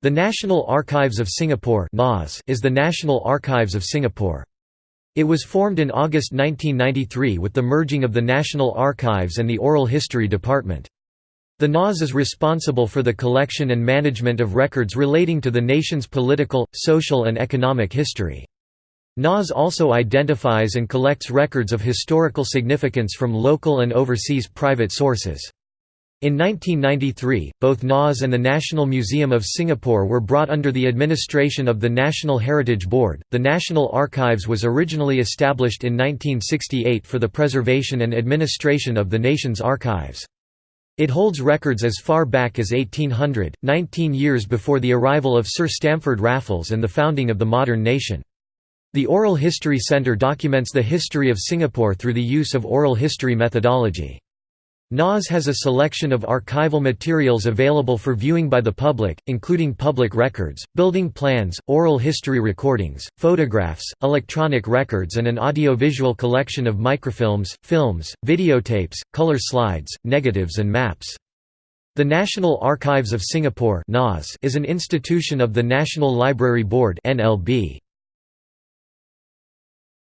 The National Archives of Singapore is the National Archives of Singapore. It was formed in August 1993 with the merging of the National Archives and the Oral History Department. The NAS is responsible for the collection and management of records relating to the nation's political, social and economic history. NAS also identifies and collects records of historical significance from local and overseas private sources. In 1993, both NAS and the National Museum of Singapore were brought under the administration of the National Heritage Board. The National Archives was originally established in 1968 for the preservation and administration of the nation's archives. It holds records as far back as 1800, 19 years before the arrival of Sir Stamford Raffles and the founding of the modern nation. The Oral History Centre documents the history of Singapore through the use of oral history methodology. NAS has a selection of archival materials available for viewing by the public, including public records, building plans, oral history recordings, photographs, electronic records and an audiovisual collection of microfilms, films, videotapes, color slides, negatives and maps. The National Archives of Singapore is an institution of the National Library Board NLB.